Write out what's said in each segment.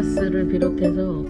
크리스마스를 비롯해서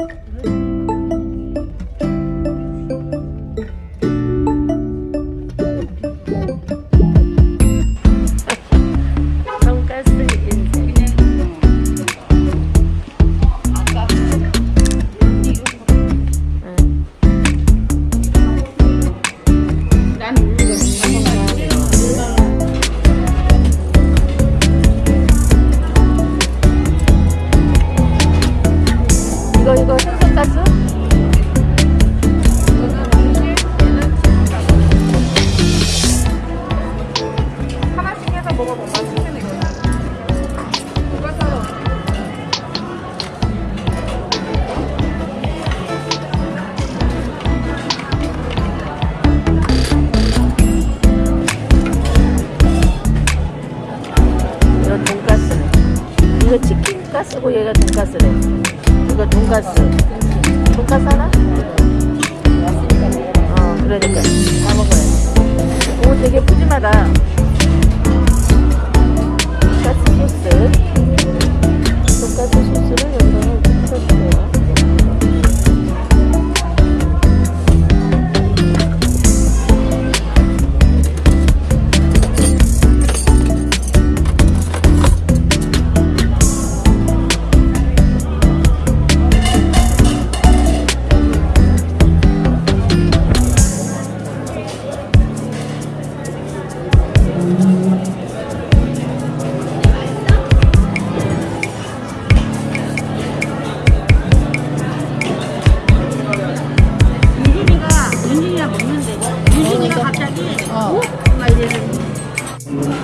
이거 치킨 가스고 얘가 돈가스래. 이거 돈가스. 돈가스 하나? 어, 그러니까 다 먹어요. 오, 되게 푸짐하다. Yes.